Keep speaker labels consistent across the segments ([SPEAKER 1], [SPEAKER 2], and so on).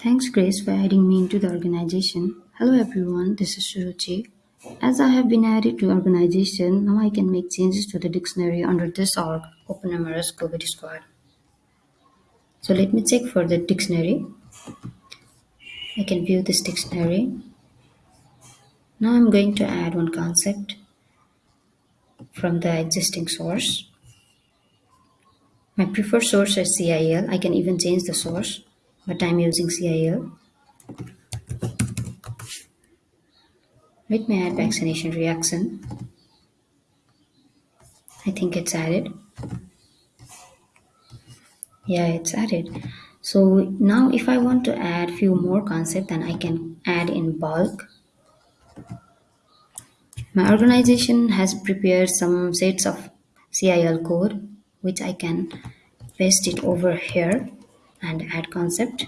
[SPEAKER 1] Thanks, Grace, for adding me into the organization. Hello, everyone. This is Shuruchi. As I have been added to organization, now I can make changes to the dictionary under this org, OpenMRS COVID Squad. So let me check for the dictionary. I can view this dictionary. Now I'm going to add one concept from the existing source. My preferred source is CIEL. I can even change the source, but I'm using CIEL. Let me add vaccination reaction. I think it's added. Yeah, it's added. So now if I want to add few more concepts, then I can add in bulk. My organization has prepared some sets of CIEL code, which I can paste it over here and add concept.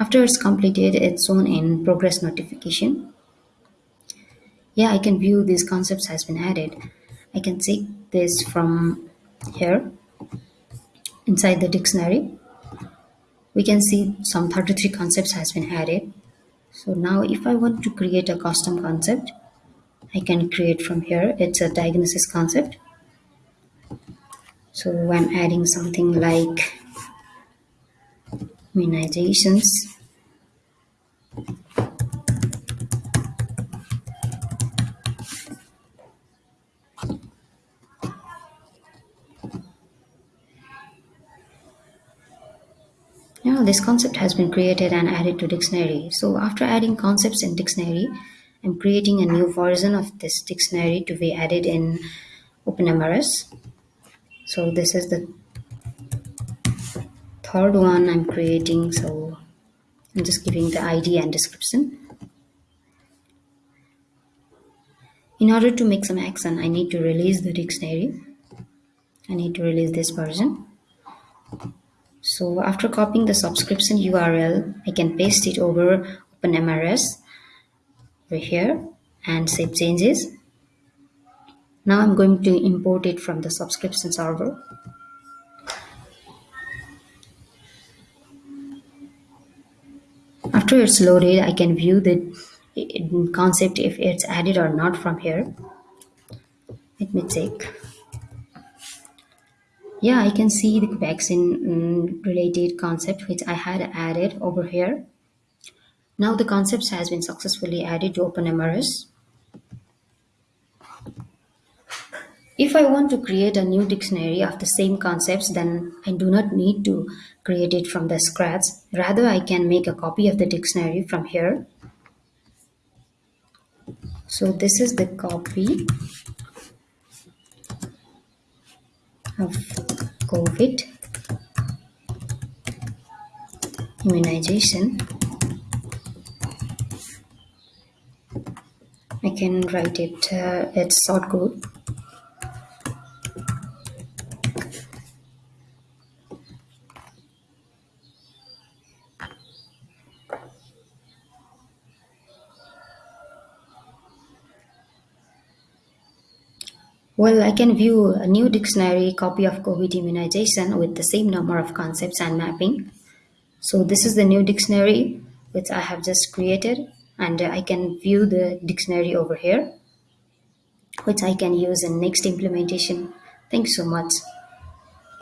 [SPEAKER 1] After it's completed, it's shown in progress notification. Yeah, I can view these concepts has been added. I can take this from here inside the dictionary. We can see some 33 concepts has been added. So now if I want to create a custom concept, I can create from here. It's a diagnosis concept. So I'm adding something like immunizations. Now this concept has been created and added to dictionary. So after adding concepts in dictionary, I'm creating a new version of this dictionary to be added in OpenMRS. So this is the third one I'm creating. So I'm just giving the ID and description. In order to make some action, I need to release the dictionary. I need to release this version. So after copying the subscription URL, I can paste it over OpenMRS over here and save changes. Now I'm going to import it from the subscription server. After it's loaded, I can view the concept if it's added or not from here. Let me check. Yeah, I can see the vaccine um, related concept which I had added over here. Now the concepts has been successfully added to OpenMRS. If I want to create a new dictionary of the same concepts, then I do not need to create it from the scratch. Rather, I can make a copy of the dictionary from here. So this is the copy of COVID immunization. I can write it, uh, it's short code. Well, I can view a new dictionary copy of COVID immunization with the same number of concepts and mapping. So this is the new dictionary which I have just created and I can view the dictionary over here which I can use in next implementation. Thanks so much.